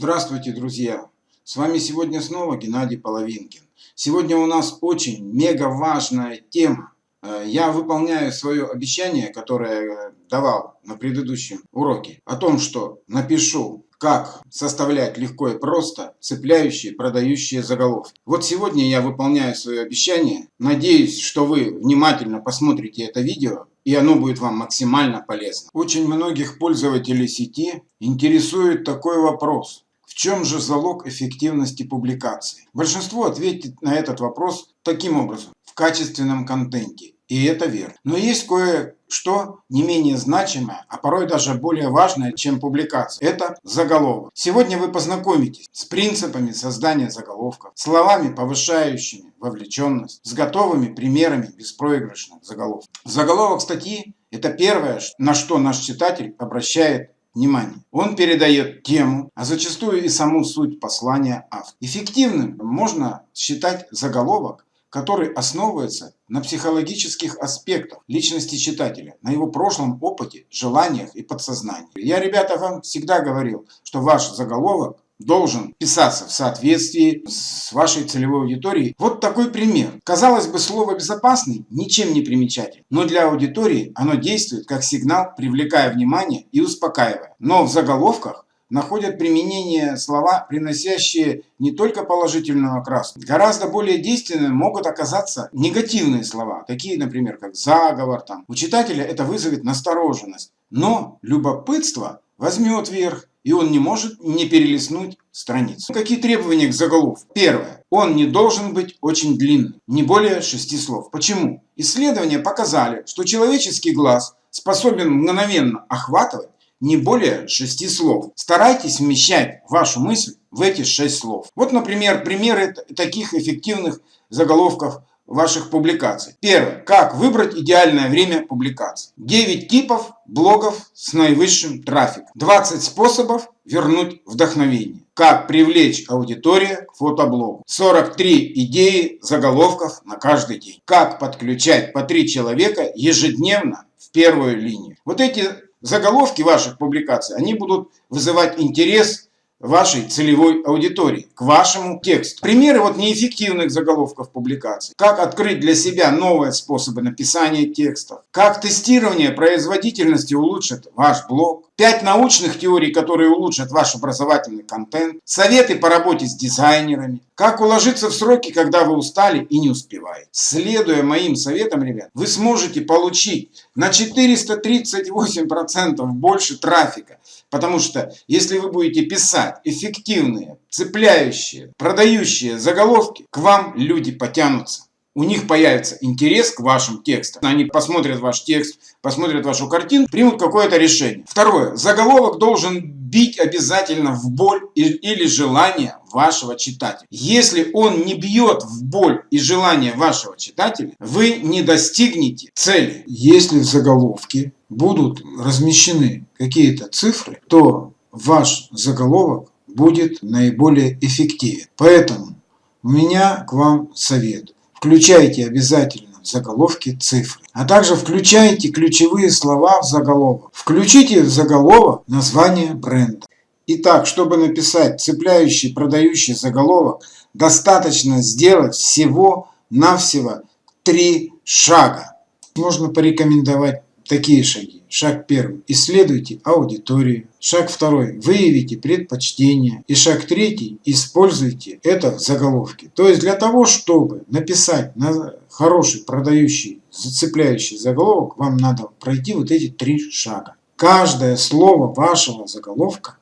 Здравствуйте, друзья! С вами сегодня снова Геннадий Половинкин. Сегодня у нас очень мега важная тема. Э, я выполняю свое обещание, которое давал на предыдущем уроке, о том, что напишу, как составлять легко и просто цепляющие, продающие заголовки. Вот сегодня я выполняю свое обещание. Надеюсь, что вы внимательно посмотрите это видео и оно будет вам максимально полезно. Очень многих пользователей сети интересует такой вопрос. Чем же залог эффективности публикации? Большинство ответит на этот вопрос таким образом. В качественном контенте. И это верно. Но есть кое-что не менее значимое, а порой даже более важное, чем публикация. Это заголовок. Сегодня вы познакомитесь с принципами создания заголовков, словами, повышающими вовлеченность, с готовыми примерами беспроигрышных заголовков. Заголовок статьи – это первое, на что наш читатель обращает внимание. Он передает тему, а зачастую и саму суть послания автора. Эффективным можно считать заголовок, который основывается на психологических аспектах личности читателя, на его прошлом опыте, желаниях и подсознании. Я, ребята, вам всегда говорил, что ваш заголовок должен писаться в соответствии с вашей целевой аудиторией. Вот такой пример. Казалось бы, слово «безопасный» ничем не примечатель, но для аудитории оно действует как сигнал, привлекая внимание и успокаивая. Но в заголовках находят применение слова, приносящие не только положительную окраску. Гораздо более действенными могут оказаться негативные слова, такие, например, как заговор. Там. У читателя это вызовет настороженность. Но любопытство возьмет верх, и он не может не перелистнуть страницу. Какие требования к заголовку? Первое. Он не должен быть очень длинным, не более шести слов. Почему? Исследования показали, что человеческий глаз способен мгновенно охватывать не более шести слов. Старайтесь вмещать вашу мысль в эти шесть слов. Вот, например, примеры таких эффективных заголовков ваших публикаций. Первое. Как выбрать идеальное время публикации. 9 типов блогов с наивысшим трафиком. 20 способов вернуть вдохновение. Как привлечь аудиторию к фотоблогу. 43 идеи заголовков на каждый день. Как подключать по 3 человека ежедневно в первую линию. Вот эти заголовки ваших публикаций, они будут вызывать интерес вашей целевой аудитории, к вашему тексту. Примеры вот неэффективных заголовков публикаций. Как открыть для себя новые способы написания текстов. Как тестирование производительности улучшит ваш блог. Пять научных теорий, которые улучшат ваш образовательный контент. Советы по работе с дизайнерами. Как уложиться в сроки, когда вы устали и не успеваете. Следуя моим советам, ребят, вы сможете получить на 438% больше трафика. Потому что если вы будете писать эффективные, цепляющие, продающие заголовки, к вам люди потянутся у них появится интерес к вашим текстам. Они посмотрят ваш текст, посмотрят вашу картину, примут какое-то решение. Второе. Заголовок должен бить обязательно в боль или желание вашего читателя. Если он не бьет в боль и желание вашего читателя, вы не достигнете цели. Если в заголовке будут размещены какие-то цифры, то ваш заголовок будет наиболее эффективен. Поэтому у меня к вам совет. Включайте обязательно в заголовке цифры. А также включайте ключевые слова в заголовок. Включите в заголовок название бренда. Итак, чтобы написать цепляющий, продающий заголовок, достаточно сделать всего-навсего три шага. Можно порекомендовать такие шаги. Шаг первый. Исследуйте аудиторию. Шаг второй. Выявите предпочтения. И шаг третий. Используйте это в заголовке. То есть для того, чтобы написать на хороший, продающий, зацепляющий заголовок, вам надо пройти вот эти три шага. Каждое слово вашего заголовка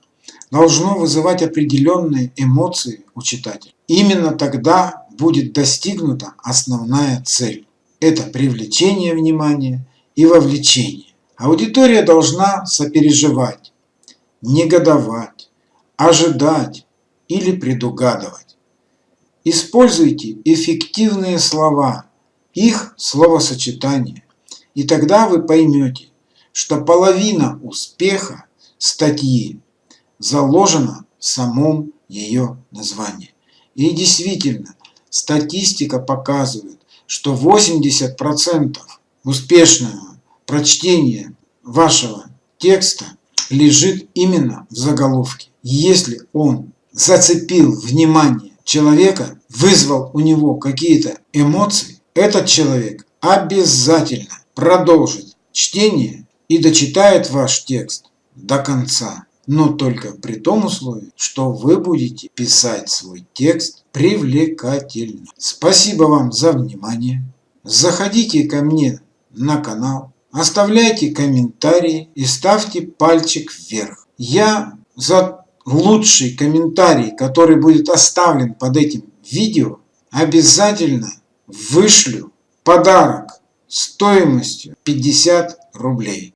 должно вызывать определенные эмоции у читателя. Именно тогда будет достигнута основная цель. Это привлечение внимания и вовлечение. Аудитория должна сопереживать, негодовать, ожидать или предугадывать. Используйте эффективные слова, их словосочетания, и тогда вы поймете, что половина успеха статьи заложена в самом ее названии. И действительно, статистика показывает, что 80% успешного прочтения вашего текста лежит именно в заголовке. Если он зацепил внимание человека, вызвал у него какие-то эмоции, этот человек обязательно продолжит чтение и дочитает ваш текст до конца. Но только при том условии, что вы будете писать свой текст привлекательно. Спасибо вам за внимание. Заходите ко мне на канал, оставляйте комментарии и ставьте пальчик вверх. Я за лучший комментарий, который будет оставлен под этим видео, обязательно вышлю подарок стоимостью 50 рублей.